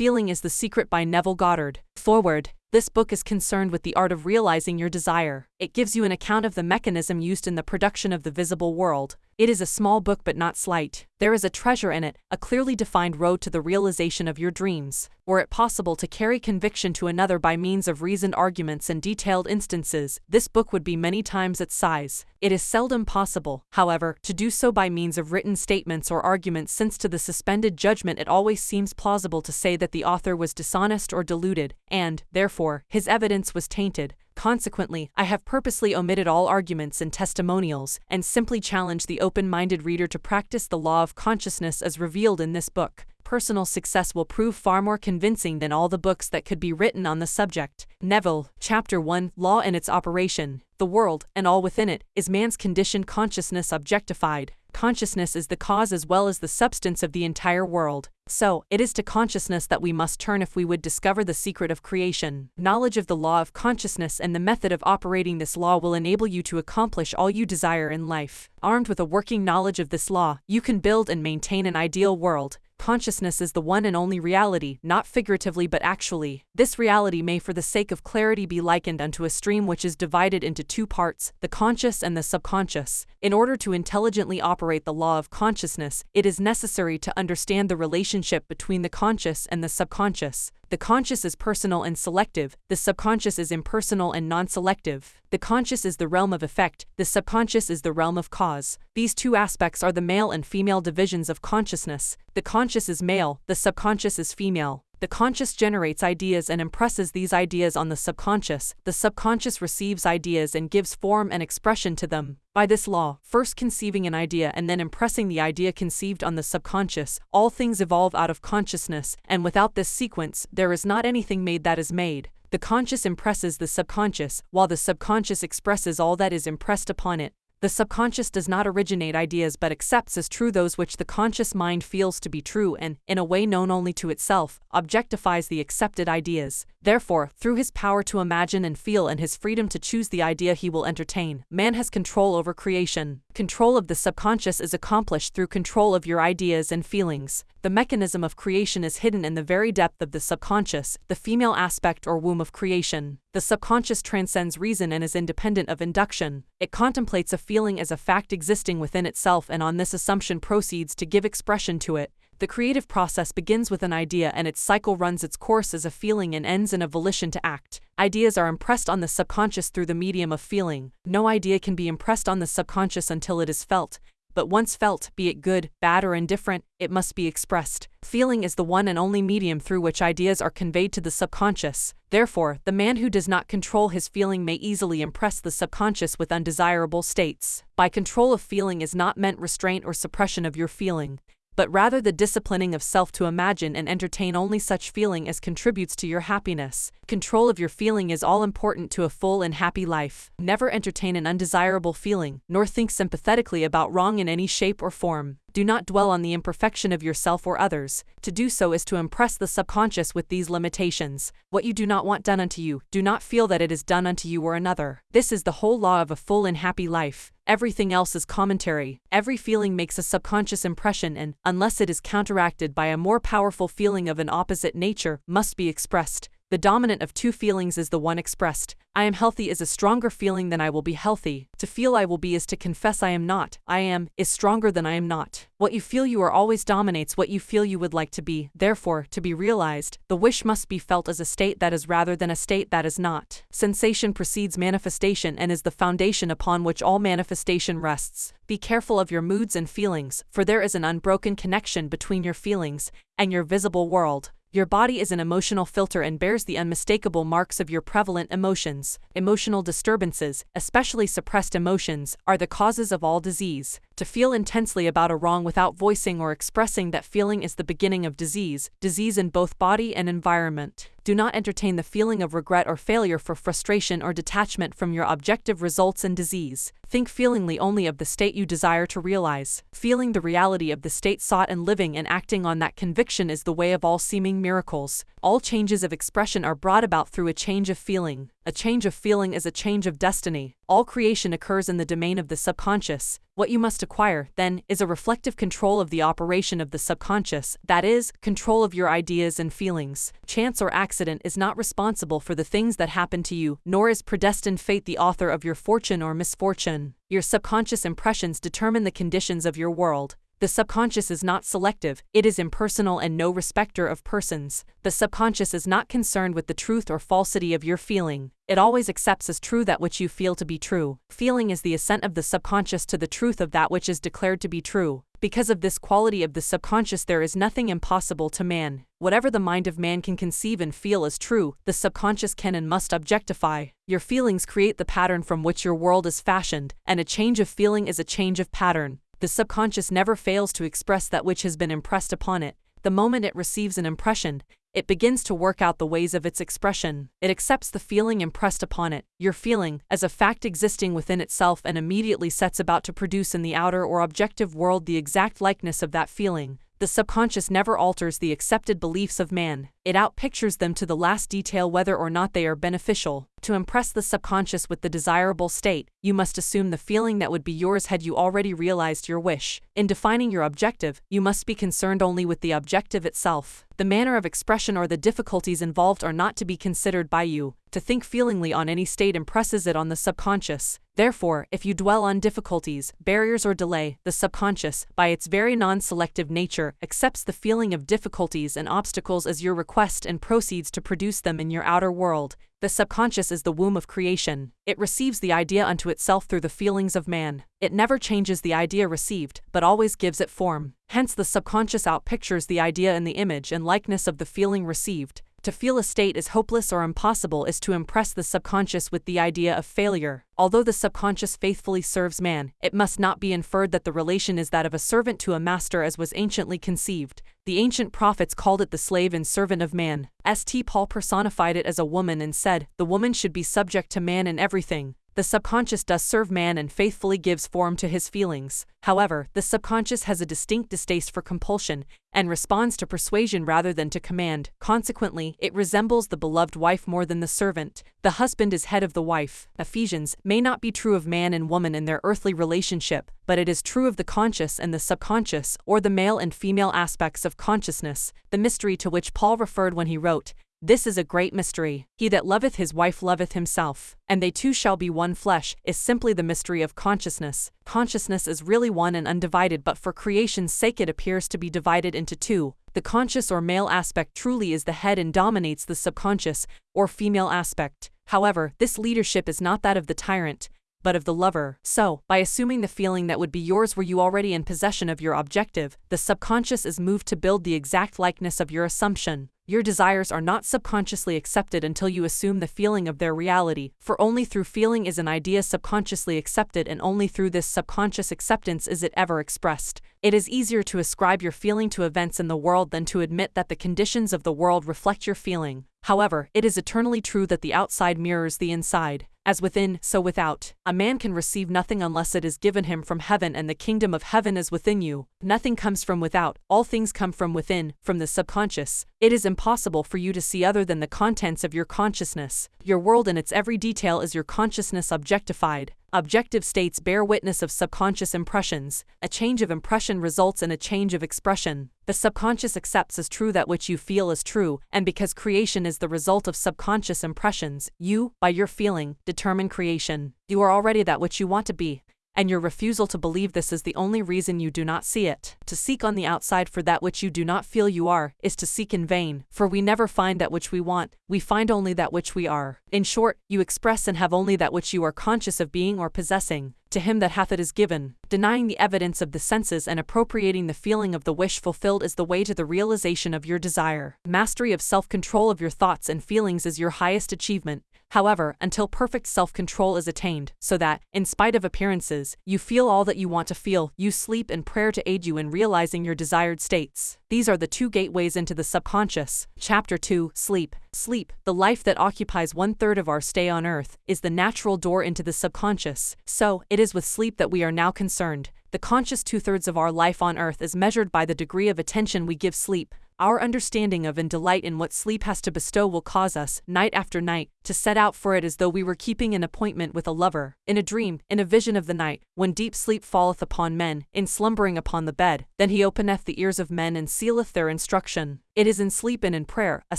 Feeling is the Secret by Neville Goddard. Foreword. This book is concerned with the art of realizing your desire. It gives you an account of the mechanism used in the production of the visible world. It is a small book but not slight. There is a treasure in it, a clearly defined road to the realization of your dreams. Were it possible to carry conviction to another by means of reasoned arguments and detailed instances, this book would be many times its size. It is seldom possible, however, to do so by means of written statements or arguments since to the suspended judgment it always seems plausible to say that the author was dishonest or deluded, and, therefore, his evidence was tainted. Consequently, I have purposely omitted all arguments and testimonials, and simply challenge the open-minded reader to practice the law of consciousness as revealed in this book. Personal success will prove far more convincing than all the books that could be written on the subject. Neville, Chapter 1 Law and its Operation. The world, and all within it, is man's conditioned consciousness objectified. Consciousness is the cause as well as the substance of the entire world. So, it is to consciousness that we must turn if we would discover the secret of creation. Knowledge of the law of consciousness and the method of operating this law will enable you to accomplish all you desire in life. Armed with a working knowledge of this law, you can build and maintain an ideal world. Consciousness is the one and only reality, not figuratively but actually. This reality may for the sake of clarity be likened unto a stream which is divided into two parts, the conscious and the subconscious. In order to intelligently operate the law of consciousness, it is necessary to understand the relationship between the conscious and the subconscious. The conscious is personal and selective, the subconscious is impersonal and non-selective. The conscious is the realm of effect, the subconscious is the realm of cause. These two aspects are the male and female divisions of consciousness. The conscious is male, the subconscious is female. The conscious generates ideas and impresses these ideas on the subconscious. The subconscious receives ideas and gives form and expression to them. By this law, first conceiving an idea and then impressing the idea conceived on the subconscious, all things evolve out of consciousness, and without this sequence, there is not anything made that is made. The conscious impresses the subconscious, while the subconscious expresses all that is impressed upon it. The subconscious does not originate ideas but accepts as true those which the conscious mind feels to be true and, in a way known only to itself, objectifies the accepted ideas. Therefore, through his power to imagine and feel and his freedom to choose the idea he will entertain, man has control over creation. Control of the subconscious is accomplished through control of your ideas and feelings. The mechanism of creation is hidden in the very depth of the subconscious, the female aspect or womb of creation. The subconscious transcends reason and is independent of induction. It contemplates a feeling as a fact existing within itself and on this assumption proceeds to give expression to it. The creative process begins with an idea and its cycle runs its course as a feeling and ends in a volition to act. Ideas are impressed on the subconscious through the medium of feeling. No idea can be impressed on the subconscious until it is felt, but once felt, be it good, bad, or indifferent, it must be expressed. Feeling is the one and only medium through which ideas are conveyed to the subconscious. Therefore, the man who does not control his feeling may easily impress the subconscious with undesirable states. By control of feeling is not meant restraint or suppression of your feeling but rather the disciplining of self to imagine and entertain only such feeling as contributes to your happiness. Control of your feeling is all important to a full and happy life. Never entertain an undesirable feeling, nor think sympathetically about wrong in any shape or form. Do not dwell on the imperfection of yourself or others. To do so is to impress the subconscious with these limitations. What you do not want done unto you, do not feel that it is done unto you or another. This is the whole law of a full and happy life. Everything else is commentary. Every feeling makes a subconscious impression and, unless it is counteracted by a more powerful feeling of an opposite nature, must be expressed. The dominant of two feelings is the one expressed. I am healthy is a stronger feeling than I will be healthy. To feel I will be is to confess I am not. I am is stronger than I am not. What you feel you are always dominates what you feel you would like to be. Therefore, to be realized, the wish must be felt as a state that is rather than a state that is not. Sensation precedes manifestation and is the foundation upon which all manifestation rests. Be careful of your moods and feelings, for there is an unbroken connection between your feelings and your visible world. Your body is an emotional filter and bears the unmistakable marks of your prevalent emotions. Emotional disturbances, especially suppressed emotions, are the causes of all disease. To feel intensely about a wrong without voicing or expressing that feeling is the beginning of disease, disease in both body and environment. Do not entertain the feeling of regret or failure for frustration or detachment from your objective results and disease. Think feelingly only of the state you desire to realize. Feeling the reality of the state sought and living and acting on that conviction is the way of all seeming miracles. All changes of expression are brought about through a change of feeling. A change of feeling is a change of destiny. All creation occurs in the domain of the subconscious. What you must acquire, then, is a reflective control of the operation of the subconscious, that is, control of your ideas and feelings. Chance or accident is not responsible for the things that happen to you, nor is predestined fate the author of your fortune or misfortune. Your subconscious impressions determine the conditions of your world. The subconscious is not selective, it is impersonal and no respecter of persons. The subconscious is not concerned with the truth or falsity of your feeling. It always accepts as true that which you feel to be true. Feeling is the assent of the subconscious to the truth of that which is declared to be true. Because of this quality of the subconscious, there is nothing impossible to man. Whatever the mind of man can conceive and feel as true, the subconscious can and must objectify. Your feelings create the pattern from which your world is fashioned, and a change of feeling is a change of pattern the subconscious never fails to express that which has been impressed upon it. The moment it receives an impression, it begins to work out the ways of its expression. It accepts the feeling impressed upon it, your feeling, as a fact existing within itself and immediately sets about to produce in the outer or objective world the exact likeness of that feeling. The subconscious never alters the accepted beliefs of man, it outpictures them to the last detail whether or not they are beneficial. To impress the subconscious with the desirable state, you must assume the feeling that would be yours had you already realized your wish. In defining your objective, you must be concerned only with the objective itself. The manner of expression or the difficulties involved are not to be considered by you. To think feelingly on any state impresses it on the subconscious. Therefore, if you dwell on difficulties, barriers, or delay, the subconscious, by its very non selective nature, accepts the feeling of difficulties and obstacles as your request and proceeds to produce them in your outer world. The subconscious is the womb of creation. It receives the idea unto itself through the feelings of man. It never changes the idea received, but always gives it form. Hence, the subconscious outpictures the idea in the image and likeness of the feeling received. To feel a state is hopeless or impossible is to impress the subconscious with the idea of failure. Although the subconscious faithfully serves man, it must not be inferred that the relation is that of a servant to a master as was anciently conceived. The ancient prophets called it the slave and servant of man. St. Paul personified it as a woman and said, The woman should be subject to man in everything. The subconscious does serve man and faithfully gives form to his feelings. However, the subconscious has a distinct distaste for compulsion and responds to persuasion rather than to command. Consequently, it resembles the beloved wife more than the servant. The husband is head of the wife. Ephesians may not be true of man and woman in their earthly relationship, but it is true of the conscious and the subconscious, or the male and female aspects of consciousness, the mystery to which Paul referred when he wrote, this is a great mystery. He that loveth his wife loveth himself, and they two shall be one flesh, is simply the mystery of consciousness. Consciousness is really one and undivided, but for creation's sake it appears to be divided into two. The conscious or male aspect truly is the head and dominates the subconscious, or female aspect. However, this leadership is not that of the tyrant, but of the lover. So, by assuming the feeling that would be yours were you already in possession of your objective, the subconscious is moved to build the exact likeness of your assumption. Your desires are not subconsciously accepted until you assume the feeling of their reality, for only through feeling is an idea subconsciously accepted and only through this subconscious acceptance is it ever expressed. It is easier to ascribe your feeling to events in the world than to admit that the conditions of the world reflect your feeling. However, it is eternally true that the outside mirrors the inside. As within, so without. A man can receive nothing unless it is given him from heaven, and the kingdom of heaven is within you. Nothing comes from without, all things come from within, from the subconscious. It is impossible for you to see other than the contents of your consciousness. Your world in its every detail is your consciousness objectified. Objective states bear witness of subconscious impressions. A change of impression results in a change of expression. The subconscious accepts as true that which you feel is true, and because creation is the result of subconscious impressions, you, by your feeling, determine creation. You are already that which you want to be and your refusal to believe this is the only reason you do not see it. To seek on the outside for that which you do not feel you are, is to seek in vain, for we never find that which we want, we find only that which we are. In short, you express and have only that which you are conscious of being or possessing. To him that hath it is given. Denying the evidence of the senses and appropriating the feeling of the wish fulfilled is the way to the realization of your desire. Mastery of self control of your thoughts and feelings is your highest achievement, however, until perfect self control is attained, so that, in spite of appearances, you feel all that you want to feel, you sleep and prayer to aid you in realizing your desired states. These are the two gateways into the subconscious. Chapter 2 Sleep. Sleep, the life that occupies one third of our stay on earth, is the natural door into the subconscious. So, it is with sleep that we are now concerned. The conscious two thirds of our life on earth is measured by the degree of attention we give sleep. Our understanding of and delight in what sleep has to bestow will cause us, night after night, to set out for it as though we were keeping an appointment with a lover. In a dream, in a vision of the night, when deep sleep falleth upon men, in slumbering upon the bed, then he openeth the ears of men and sealeth their instruction. It is in sleep and in prayer, a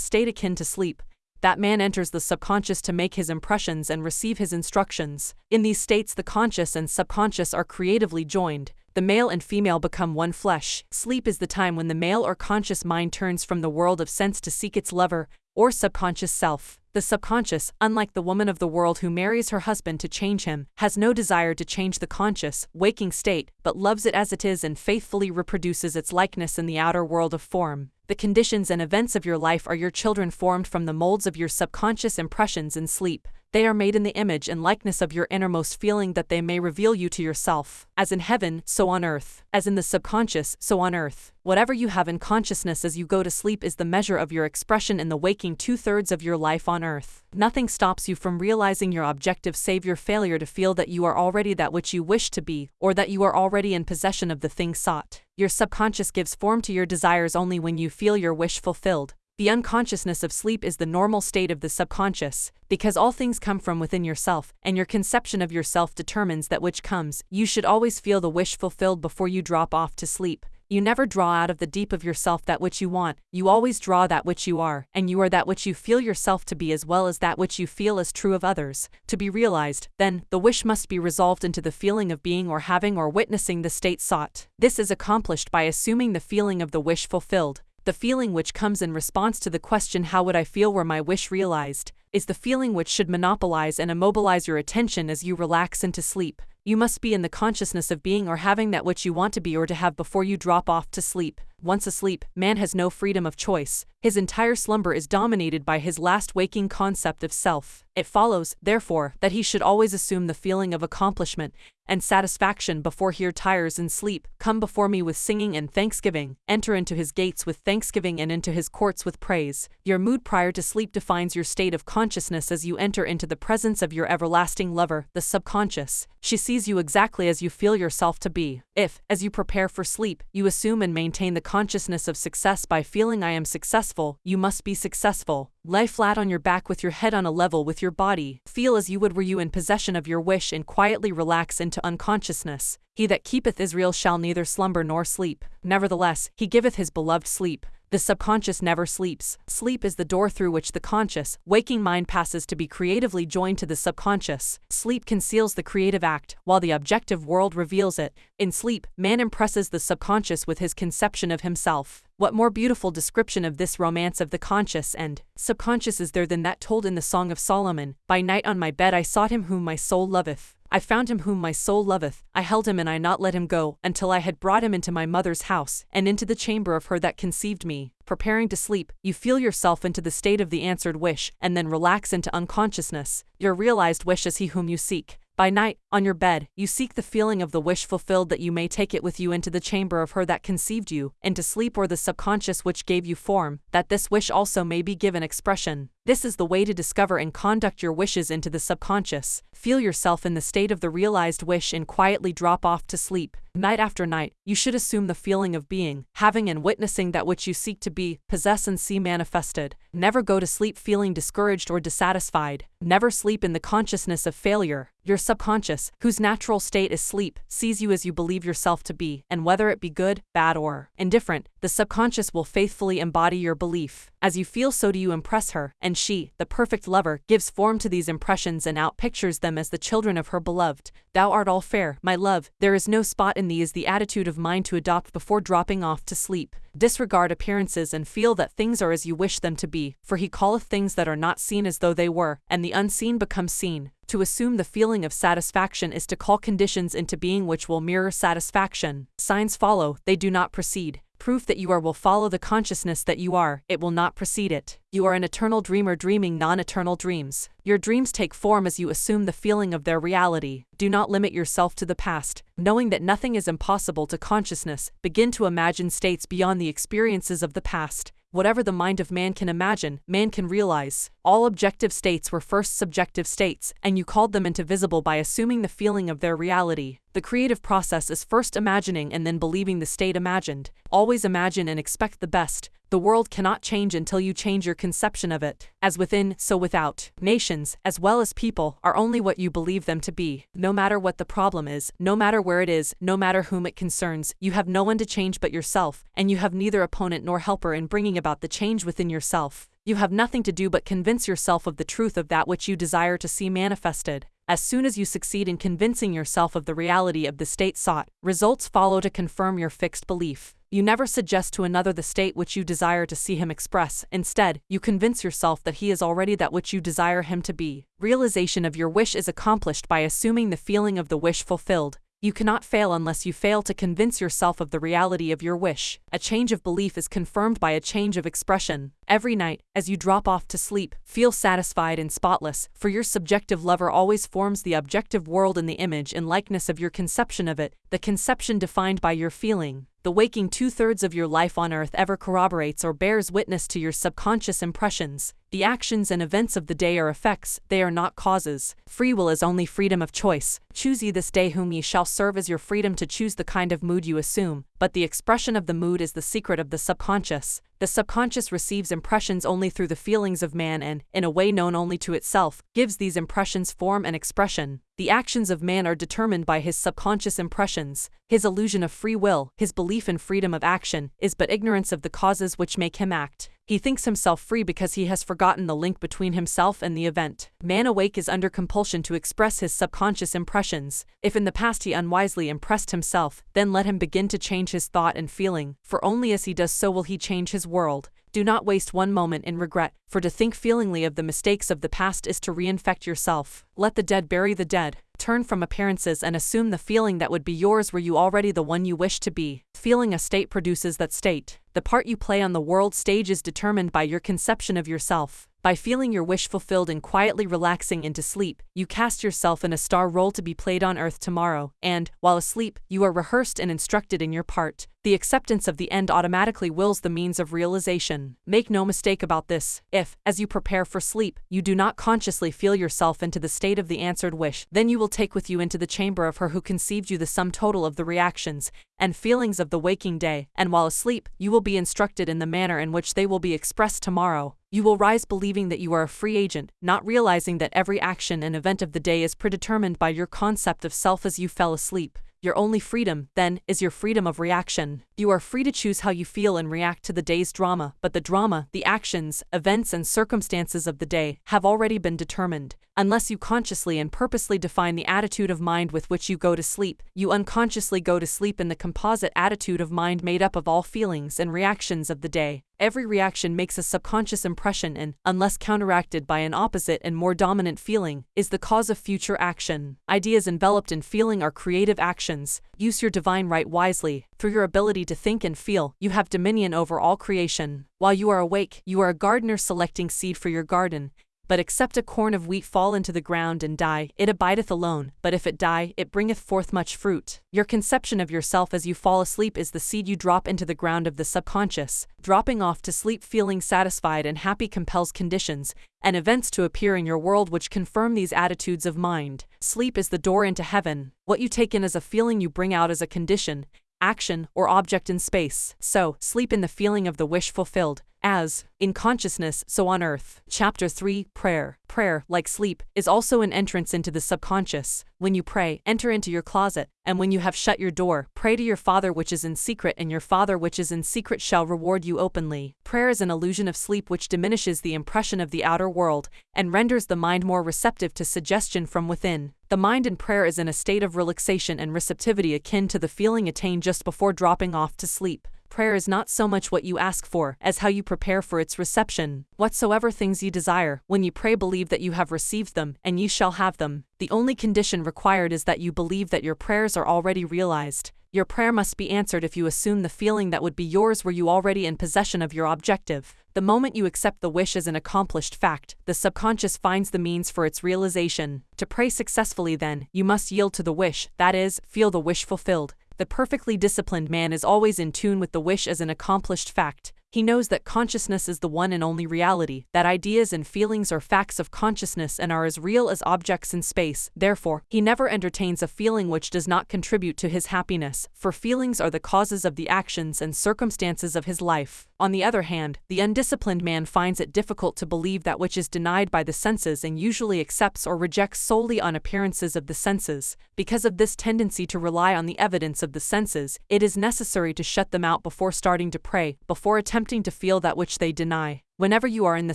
state akin to sleep, that man enters the subconscious to make his impressions and receive his instructions. In these states, the conscious and subconscious are creatively joined. The male and female become one flesh. Sleep is the time when the male or conscious mind turns from the world of sense to seek its lover, or subconscious self. The subconscious, unlike the woman of the world who marries her husband to change him, has no desire to change the conscious, waking state, but loves it as it is and faithfully reproduces its likeness in the outer world of form. The conditions and events of your life are your children formed from the molds of your subconscious impressions in sleep. They are made in the image and likeness of your innermost feeling that they may reveal you to yourself. As in heaven, so on earth. As in the subconscious, so on earth. Whatever you have in consciousness as you go to sleep is the measure of your expression in the waking two thirds of your life on earth. Nothing stops you from realizing your objective save your failure to feel that you are already that which you wish to be, or that you are already in possession of the thing sought. Your subconscious gives form to your desires only when you feel your wish fulfilled. The unconsciousness of sleep is the normal state of the subconscious, because all things come from within yourself, and your conception of yourself determines that which comes. You should always feel the wish fulfilled before you drop off to sleep. You never draw out of the deep of yourself that which you want, you always draw that which you are, and you are that which you feel yourself to be as well as that which you feel is true of others. To be realized, then, the wish must be resolved into the feeling of being or having or witnessing the state sought. This is accomplished by assuming the feeling of the wish fulfilled, the feeling which comes in response to the question how would I feel were my wish realized, is the feeling which should monopolize and immobilize your attention as you relax into sleep. You must be in the consciousness of being or having that which you want to be or to have before you drop off to sleep. Once asleep, man has no freedom of choice. His entire slumber is dominated by his last waking concept of self. It follows, therefore, that he should always assume the feeling of accomplishment and satisfaction before he retires in sleep. Come before me with singing and thanksgiving. Enter into his gates with thanksgiving and into his courts with praise. Your mood prior to sleep defines your state of consciousness as you enter into the presence of your everlasting lover, the subconscious. She sees you exactly as you feel yourself to be. If, as you prepare for sleep, you assume and maintain the consciousness of success by feeling I am successful, you must be successful. Lie flat on your back with your head on a level with your body. Feel as you would were you in possession of your wish and quietly relax into unconsciousness. He that keepeth Israel shall neither slumber nor sleep. Nevertheless, he giveth his beloved sleep. The subconscious never sleeps. Sleep is the door through which the conscious, waking mind passes to be creatively joined to the subconscious. Sleep conceals the creative act, while the objective world reveals it. In sleep, man impresses the subconscious with his conception of himself. What more beautiful description of this romance of the conscious and subconscious is there than that told in the Song of Solomon? By night on my bed I sought him whom my soul loveth. I found him whom my soul loveth, I held him and I not let him go, until I had brought him into my mother's house, and into the chamber of her that conceived me. Preparing to sleep, you feel yourself into the state of the answered wish, and then relax into unconsciousness. Your realized wish is he whom you seek. By night, on your bed, you seek the feeling of the wish fulfilled that you may take it with you into the chamber of her that conceived you, into sleep or the subconscious which gave you form, that this wish also may be given expression. This is the way to discover and conduct your wishes into the subconscious. Feel yourself in the state of the realized wish and quietly drop off to sleep. Night after night, you should assume the feeling of being, having and witnessing that which you seek to be, possess and see manifested. Never go to sleep feeling discouraged or dissatisfied. Never sleep in the consciousness of failure. Your subconscious, whose natural state is sleep, sees you as you believe yourself to be, and whether it be good, bad, or indifferent, the subconscious will faithfully embody your belief. As you feel, so do you impress her, and she, the perfect lover, gives form to these impressions and outpictures them as the children of her beloved. Thou art all fair, my love, there is no spot in thee is the attitude of mind to adopt before dropping off to sleep. Disregard appearances and feel that things are as you wish them to be, for he calleth things that are not seen as though they were, and the unseen become seen. To assume the feeling of satisfaction is to call conditions into being which will mirror satisfaction. Signs follow, they do not precede proof that you are will follow the consciousness that you are, it will not precede it. You are an eternal dreamer dreaming non eternal dreams. Your dreams take form as you assume the feeling of their reality. Do not limit yourself to the past. Knowing that nothing is impossible to consciousness, begin to imagine states beyond the experiences of the past. Whatever the mind of man can imagine, man can realize. All objective states were first subjective states, and you called them into visible by assuming the feeling of their reality. The creative process is first imagining and then believing the state imagined. Always imagine and expect the best, The world cannot change until you change your conception of it. As within, so without. Nations, as well as people, are only what you believe them to be. No matter what the problem is, no matter where it is, no matter whom it concerns, you have no one to change but yourself, and you have neither opponent nor helper in bringing about the change within yourself. You have nothing to do but convince yourself of the truth of that which you desire to see manifested. As soon as you succeed in convincing yourself of the reality of the state sought, results follow to confirm your fixed belief. You never suggest to another the state which you desire to see him express. Instead, you convince yourself that he is already that which you desire him to be. Realization of your wish is accomplished by assuming the feeling of the wish fulfilled. You cannot fail unless you fail to convince yourself of the reality of your wish. A change of belief is confirmed by a change of expression. Every night, as you drop off to sleep, feel satisfied and spotless, for your subjective lover always forms the objective world in the image and likeness of your conception of it, the conception defined by your feeling. The waking two thirds of your life on earth ever corroborates or bears witness to your subconscious impressions. The actions and events of the day are effects, they are not causes. Free will is only freedom of choice. Choose ye this day whom ye shall serve as your freedom to choose the kind of mood you assume, but the expression of the mood is the secret of the subconscious. The subconscious receives impressions only through the feelings of man and, in a way known only to itself, gives these impressions form and expression. The actions of man are determined by his subconscious impressions. His illusion of free will, his belief in freedom of action, is but ignorance of the causes which make him act. He thinks himself free because he has forgotten the link between himself and the event. Man awake is under compulsion to express his subconscious impressions. If in the past he unwisely impressed himself, then let him begin to change his thought and feeling, for only as he does so will he change his world. Do not waste one moment in regret, for to think feelingly of the mistakes of the past is to reinfect yourself. Let the dead bury the dead. Turn from appearances and assume the feeling that would be yours were you already the one you wish to be. Feeling a state produces that state. The part you play on the world stage is determined by your conception of yourself. By feeling your wish fulfilled and quietly relaxing into sleep, you cast yourself in a star role to be played on earth tomorrow, and, while asleep, you are rehearsed and instructed in your part. The acceptance of the end automatically wills the means of realization. Make no mistake about this. If, as you prepare for sleep, you do not consciously feel yourself into the state of the answered wish, then you will take with you into the chamber of her who conceived you the sum total of the reactions and feelings of the waking day, and while asleep, you will be instructed in the manner in which they will be expressed tomorrow. You will rise believing that you are a free agent, not realizing that every action and event of the day is predetermined by your concept of self as you fell asleep. Your only freedom, then, is your freedom of reaction. You are free to choose how you feel and react to the day's drama, but the drama, the actions, events, and circumstances of the day have already been determined. Unless you consciously and purposely define the attitude of mind with which you go to sleep, you unconsciously go to sleep in the composite attitude of mind made up of all feelings and reactions of the day. Every reaction makes a subconscious impression and, unless counteracted by an opposite and more dominant feeling, is the cause of future action. Ideas enveloped in feeling are creative actions. Use your divine right wisely. Through your ability to think and feel, you have dominion over all creation. While you are awake, you are a gardener selecting seed for your garden, but except a corn of wheat fall into the ground and die, it abideth alone, but if it die, it bringeth forth much fruit. Your conception of yourself as you fall asleep is the seed you drop into the ground of the subconscious. Dropping off to sleep feeling satisfied and happy compels conditions and events to appear in your world which confirm these attitudes of mind. Sleep is the door into heaven. What you take in as a feeling you bring out as a condition, action, or object in space. So, sleep in the feeling of the wish fulfilled, as, in consciousness, so on earth. Chapter 3 Prayer. Prayer, like sleep, is also an entrance into the subconscious. When you pray, enter into your closet, and when you have shut your door, pray to your Father which is in secret, and your Father which is in secret shall reward you openly. Prayer is an illusion of sleep which diminishes the impression of the outer world and renders the mind more receptive to suggestion from within. The mind in prayer is in a state of relaxation and receptivity akin to the feeling attained just before dropping off to sleep prayer is not so much what you ask for as how you prepare for its reception. Whatsoever things ye desire, when ye pray, believe that you have received them, and ye shall have them. The only condition required is that you believe that your prayers are already realized. Your prayer must be answered if you assume the feeling that would be yours were you already in possession of your objective. The moment you accept the wish as an accomplished fact, the subconscious finds the means for its realization. To pray successfully, then, you must yield to the wish, that is, feel the wish fulfilled. The perfectly disciplined man is always in tune with the wish as an accomplished fact. He knows that consciousness is the one and only reality, that ideas and feelings are facts of consciousness and are as real as objects in space. Therefore, he never entertains a feeling which does not contribute to his happiness, for feelings are the causes of the actions and circumstances of his life. On the other hand, the undisciplined man finds it difficult to believe that which is denied by the senses and usually accepts or rejects solely on appearances of the senses. Because of this tendency to rely on the evidence of the senses, it is necessary to shut them out before starting to pray, before attempting to feel that which they deny. Whenever you are in the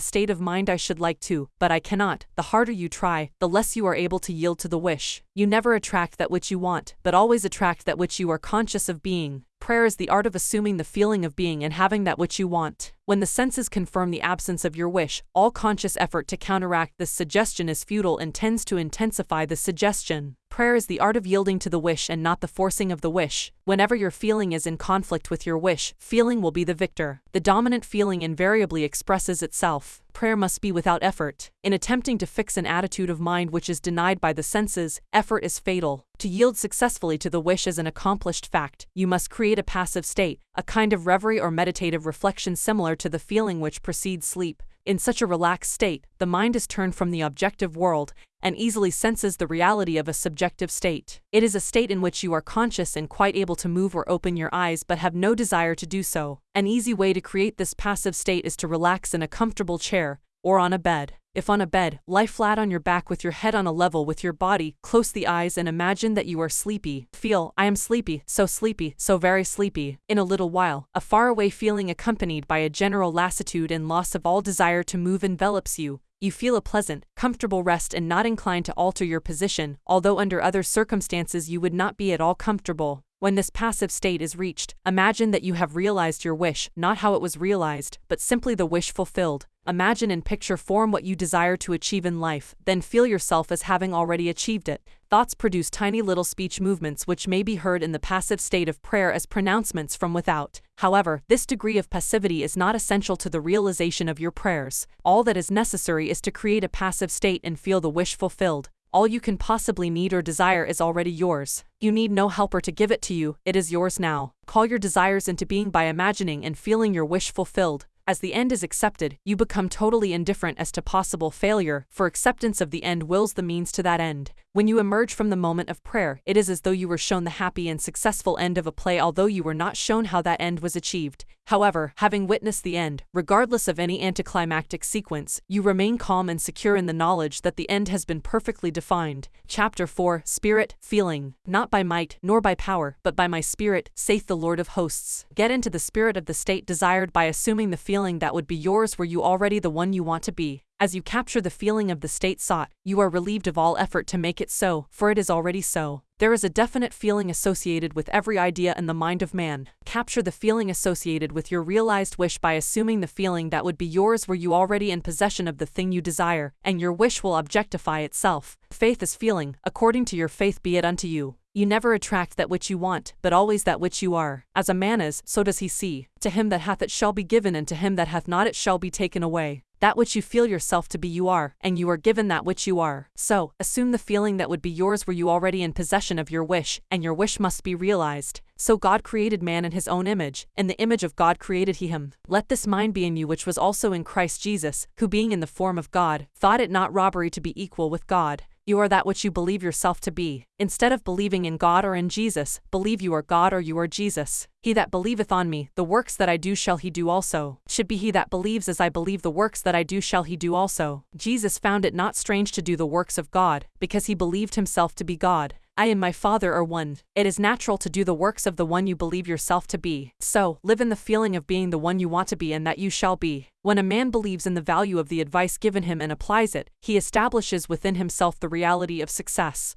state of mind I should like to, but I cannot, the harder you try, the less you are able to yield to the wish. You never attract that which you want, but always attract that which you are conscious of being. Prayer is the art of assuming the feeling of being and having that which you want. When the senses confirm the absence of your wish, all conscious effort to counteract this suggestion is futile and tends to intensify the suggestion. Prayer is the art of yielding to the wish and not the forcing of the wish. Whenever your feeling is in conflict with your wish, feeling will be the victor. The dominant feeling invariably expresses itself. Prayer must be without effort. In attempting to fix an attitude of mind which is denied by the senses, effort is fatal. To yield successfully to the wish is an accomplished fact. You must create a passive state, a kind of reverie or meditative reflection similar to the feeling which precedes sleep. In such a relaxed state, the mind is turned from the objective world and easily senses the reality of a subjective state. It is a state in which you are conscious and quite able to move or open your eyes but have no desire to do so. An easy way to create this passive state is to relax in a comfortable chair or on a bed. If on a bed, lie flat on your back with your head on a level with your body, close the eyes and imagine that you are sleepy. Feel, I am sleepy, so sleepy, so very sleepy. In a little while, a faraway feeling accompanied by a general lassitude and loss of all desire to move envelops you. You feel a pleasant, comfortable rest and not inclined to alter your position, although under other circumstances you would not be at all comfortable. When this passive state is reached, imagine that you have realized your wish, not how it was realized, but simply the wish fulfilled. Imagine and picture form what you desire to achieve in life, then feel yourself as having already achieved it. Thoughts produce tiny little speech movements which may be heard in the passive state of prayer as pronouncements from without. However, this degree of passivity is not essential to the realization of your prayers. All that is necessary is to create a passive state and feel the wish fulfilled. All you can possibly need or desire is already yours. You need no helper to give it to you, it is yours now. Call your desires into being by imagining and feeling your wish fulfilled. As the end is accepted, you become totally indifferent as to possible failure, for acceptance of the end wills the means to that end. When you emerge from the moment of prayer, it is as though you were shown the happy and successful end of a play, although you were not shown how that end was achieved. However, having witnessed the end, regardless of any anticlimactic sequence, you remain calm and secure in the knowledge that the end has been perfectly defined. Chapter 4 Spirit, Feeling. Not by might, nor by power, but by my spirit, saith the Lord of hosts. Get into the spirit of the state desired by assuming the feeling that would be yours were you already the one you want to be. As you capture the feeling of the state sought, you are relieved of all effort to make it so, for it is already so. There is a definite feeling associated with every idea in the mind of man. Capture the feeling associated with your realized wish by assuming the feeling that would be yours were you already in possession of the thing you desire, and your wish will objectify itself. Faith is feeling, according to your faith be it unto you. You never attract that which you want, but always that which you are. As a man is, so does he see. To him that hath it shall be given, and to him that hath not it shall be taken away. That which you feel yourself to be you are, and you are given that which you are. So, assume the feeling that would be yours were you already in possession of your wish, and your wish must be realized. So God created man in his own image, in the image of God created he him. Let this mind be in you which was also in Christ Jesus, who being in the form of God, thought it not robbery to be equal with God. You are that which you believe yourself to be. Instead of believing in God or in Jesus, believe you are God or you are Jesus. He that believeth on me, the works that I do shall he do also. Should be he that believes as I believe the works that I do shall he do also. Jesus found it not strange to do the works of God, because he believed himself to be God. I and my Father are one. It is natural to do the works of the one you believe yourself to be. So, live in the feeling of being the one you want to be and that you shall be. When a man believes in the value of the advice given him and applies it, he establishes within himself the reality of success.